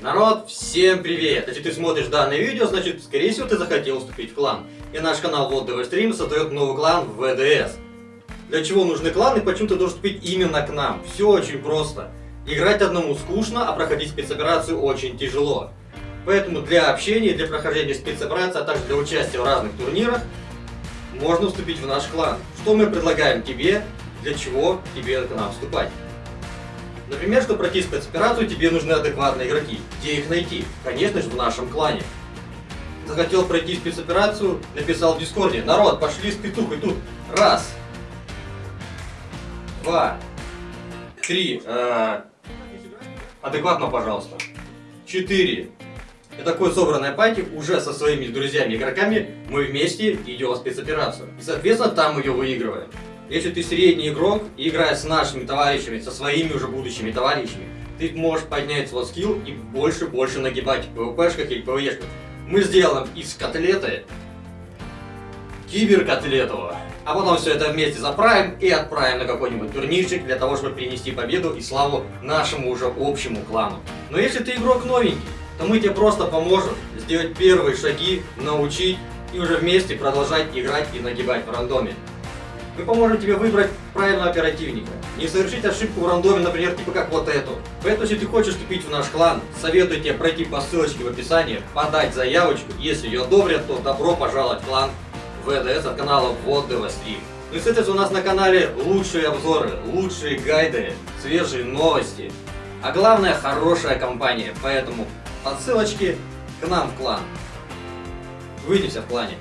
Народ, всем привет! Если ты смотришь данное видео, значит, скорее всего, ты захотел вступить в клан. И наш канал Вот ДВ Стрим создает новый клан в ВДС. Для чего нужны кланы и почему ты должен вступить именно к нам? Все очень просто. Играть одному скучно, а проходить спецоперацию очень тяжело. Поэтому для общения, для прохождения спецоперации, а также для участия в разных турнирах, можно вступить в наш клан. Что мы предлагаем тебе, для чего тебе к нам вступать? Например, чтобы пройти спецоперацию, тебе нужны адекватные игроки. Где их найти? Конечно же, в нашем клане. Захотел пройти спецоперацию, написал в Дискорде. Народ, пошли с петухой тут. Раз. Два. Три. Э, адекватно, пожалуйста. Четыре. И такой собранной пати уже со своими друзьями-игроками мы вместе идем в спецоперацию. И, соответственно, там ее выигрываем. Если ты средний игрок и играешь с нашими товарищами, со своими уже будущими товарищами, ты можешь поднять свой скилл и больше-больше нагибать в ПВПшках или ПВЕшках. Мы сделаем из котлеты киберкотлету, а потом все это вместе заправим и отправим на какой-нибудь турнирчик для того, чтобы принести победу и славу нашему уже общему клану. Но если ты игрок новенький, то мы тебе просто поможем сделать первые шаги, научить и уже вместе продолжать играть и нагибать в рандоме. Мы поможем тебе выбрать правильного оперативника. Не совершить ошибку в рандоме, например, типа как вот эту. Поэтому, если ты хочешь вступить в наш клан, советую тебе пройти по ссылочке в описании, подать заявочку. Если ее одобрят, то добро пожаловать в клан ВДС от канала Вот Стрим. Ну и, соответственно, у нас на канале лучшие обзоры, лучшие гайды, свежие новости. А главное, хорошая компания. Поэтому по ссылочке к нам в клан. Увидимся в клане.